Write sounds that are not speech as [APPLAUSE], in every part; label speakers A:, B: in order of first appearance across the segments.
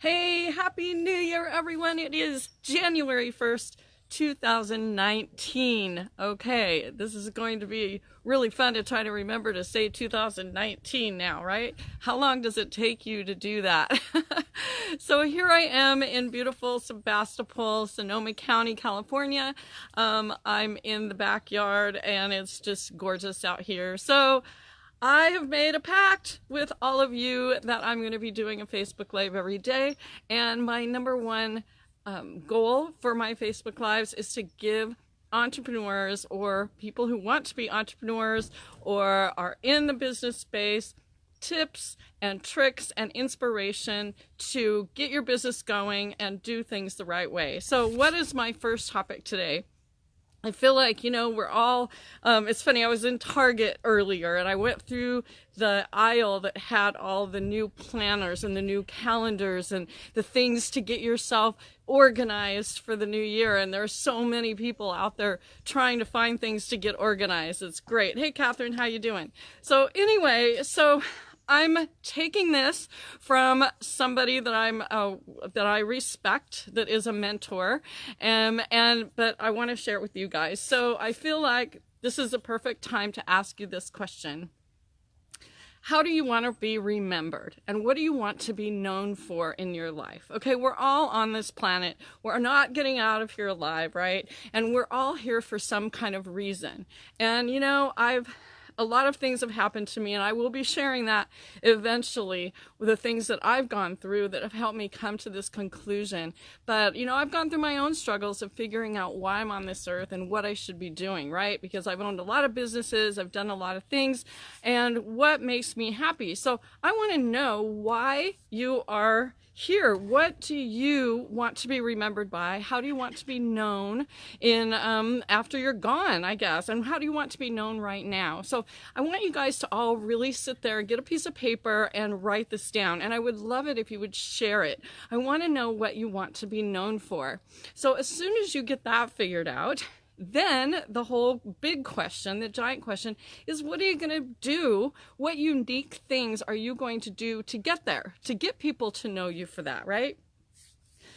A: Hey, Happy New Year, everyone. It is January 1st, 2019. Okay, this is going to be really fun to try to remember to say 2019 now, right? How long does it take you to do that? [LAUGHS] so here I am in beautiful Sebastopol, Sonoma County, California. Um, I'm in the backyard and it's just gorgeous out here. So I have made a pact with all of you that I'm going to be doing a Facebook Live every day. And my number one um, goal for my Facebook Lives is to give entrepreneurs or people who want to be entrepreneurs or are in the business space tips and tricks and inspiration to get your business going and do things the right way. So, what is my first topic today? I feel like, you know, we're all, um, it's funny, I was in Target earlier and I went through the aisle that had all the new planners and the new calendars and the things to get yourself organized for the new year. And there are so many people out there trying to find things to get organized. It's great. Hey, Catherine, how you doing? So anyway, so I'm taking this from somebody that I'm uh, that I respect, that is a mentor, um, and but I want to share it with you guys. So I feel like this is a perfect time to ask you this question. How do you want to be remembered? And what do you want to be known for in your life? Okay, we're all on this planet. We're not getting out of here alive, right? And we're all here for some kind of reason. And, you know, I've a lot of things have happened to me, and I will be sharing that eventually with the things that I've gone through that have helped me come to this conclusion. But, you know, I've gone through my own struggles of figuring out why I'm on this earth and what I should be doing, right? Because I've owned a lot of businesses, I've done a lot of things, and what makes me happy. So I want to know why you are here what do you want to be remembered by how do you want to be known in um, after you're gone i guess and how do you want to be known right now so i want you guys to all really sit there and get a piece of paper and write this down and i would love it if you would share it i want to know what you want to be known for so as soon as you get that figured out then the whole big question, the giant question, is what are you going to do? What unique things are you going to do to get there, to get people to know you for that, right?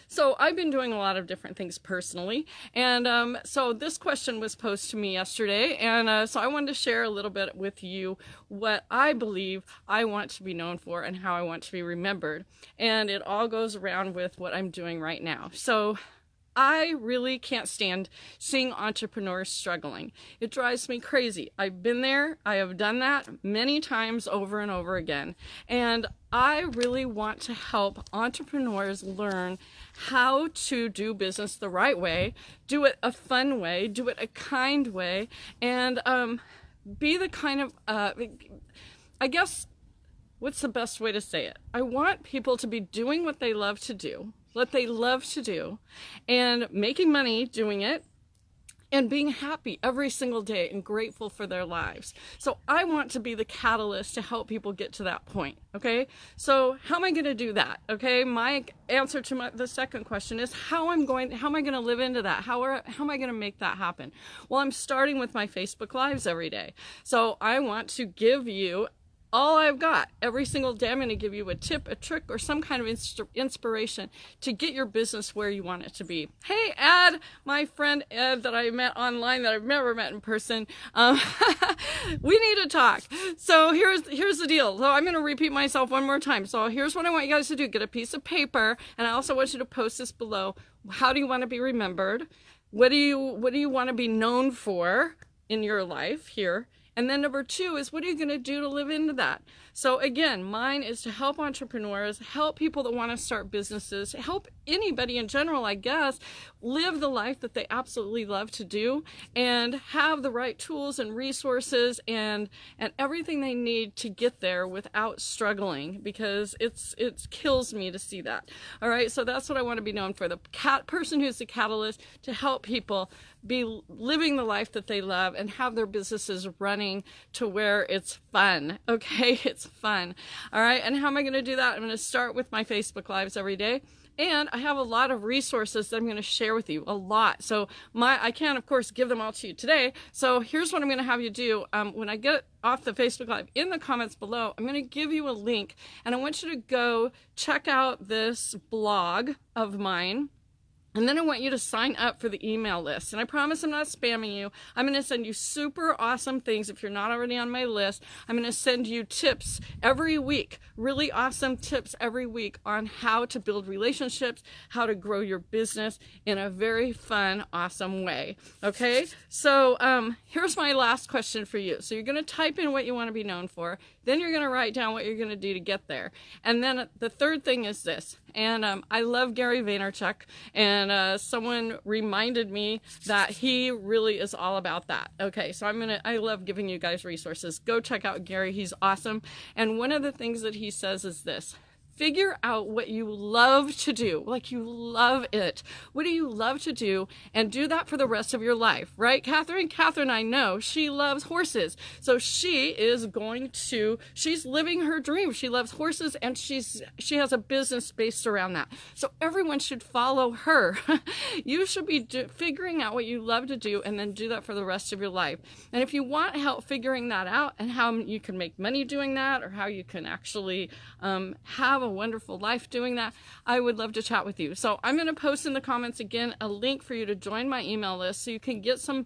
A: So I've been doing a lot of different things personally. And um, so this question was posed to me yesterday. And uh, so I wanted to share a little bit with you what I believe I want to be known for and how I want to be remembered. And it all goes around with what I'm doing right now. So I really can't stand seeing entrepreneurs struggling. It drives me crazy. I've been there, I have done that many times over and over again. And I really want to help entrepreneurs learn how to do business the right way, do it a fun way, do it a kind way, and um, be the kind of, uh, I guess, what's the best way to say it? I want people to be doing what they love to do what they love to do, and making money doing it, and being happy every single day and grateful for their lives. So I want to be the catalyst to help people get to that point. Okay. So how am I going to do that? Okay. My answer to my, the second question is how I'm going, how am I going to live into that? How are, how am I going to make that happen? Well, I'm starting with my Facebook lives every day. So I want to give you all I've got. Every single day, I'm going to give you a tip, a trick, or some kind of inst- inspiration to get your business where you want it to be. Hey, Ed, my friend Ed that I met online that I've never met in person. Um, [LAUGHS] we need to talk. So here's here's the deal. So I'm going to repeat myself one more time. So here's what I want you guys to do: get a piece of paper, and I also want you to post this below. How do you want to be remembered? What do you what do you want to be known for in your life here? And then number two is what are you going to do to live into that? So again, mine is to help entrepreneurs, help people that want to start businesses, help anybody in general, I guess, live the life that they absolutely love to do and have the right tools and resources and and everything they need to get there without struggling because it's it kills me to see that. All right, so that's what I want to be known for. The cat person who's the catalyst to help people be living the life that they love and have their businesses running to where it's fun. [LAUGHS] Okay, it's fun. All right, and how am I going to do that? I'm going to start with my Facebook Lives every day. And I have a lot of resources that I'm going to share with you, a lot. So my I can't, of course, give them all to you today. So here's what I'm going to have you do. Um, when I get off the Facebook Live, in the comments below, I'm going to give you a link, and I want you to go check out this blog of mine and then I want you to sign up for the email list. And I promise I'm not spamming you. I'm going to send you super awesome things if you're not already on my list. I'm going to send you tips every week, really awesome tips every week on how to build relationships, how to grow your business in a very fun, awesome way. Okay? So um, here's my last question for you. So you're going to type in what you want to be known for. Then you're going to write down what you're going to do to get there. And then the third thing is this. And um, I love Gary Vaynerchuk. And uh, someone reminded me that he really is all about that. Okay, so I'm to, I love giving you guys resources. Go check out Gary. He's awesome. And one of the things that he says is this figure out what you love to do. Like you love it. What do you love to do? And do that for the rest of your life right? Catherine catherine i know she loves horses. So she is going to she's living her dream. She loves horses and she's she has a business based around that. So everyone should follow her. [LAUGHS] You should be do, figuring out what you love to do and then do that for the rest of your life. And if you want help figuring that out and how you can make money doing that or how you can actually um, have a wonderful life doing that, I would love to chat with you. So I'm going to post in the comments again a link for you to join my email list so you can get some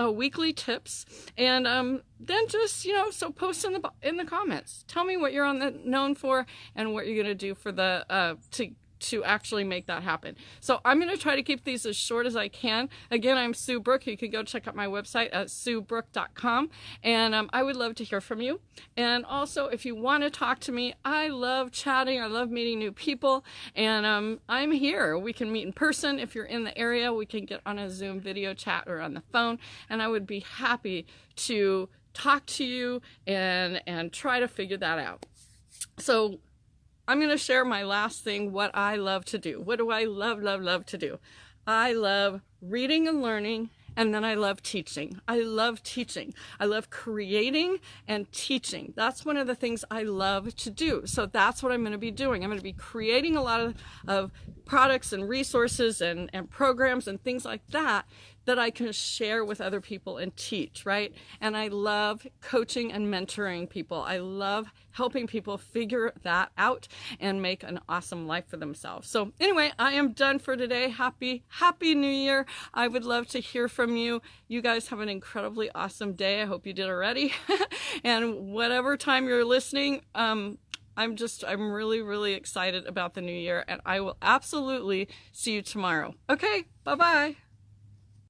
A: uh, weekly tips and um, then just you know so post in the in the comments tell me what you're on the known for and what you're going to do for the uh, to to actually make that happen. So I'm going to try to keep these as short as I can. Again, I'm Sue Brook. You can go check out my website at suebrook.com. And um, I would love to hear from you. And also, if you want to talk to me, I love chatting. I love meeting new people. And um, I'm here. We can meet in person. If you're in the area, we can get on a Zoom video chat or on the phone. And I would be happy to talk to you and, and try to figure that out. So I'm going to share my last thing, what I love to do. What do I love, love, love to do? I love reading and learning, and then I love teaching. I love teaching. I love creating and teaching. That's one of the things I love to do. So that's what I'm going to be doing. I'm going to be creating a lot of, of products and resources and, and programs and things like that that I can share with other people and teach, right? And I love coaching and mentoring people. I love helping people figure that out and make an awesome life for themselves. So anyway, I am done for today. Happy, happy new year. I would love to hear from you. You guys have an incredibly awesome day. I hope you did already. [LAUGHS] and whatever time you're listening, um, I'm just, I'm really, really excited about the new year and I will absolutely see you tomorrow. Okay, bye-bye.